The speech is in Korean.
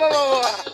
봐봐 봐봐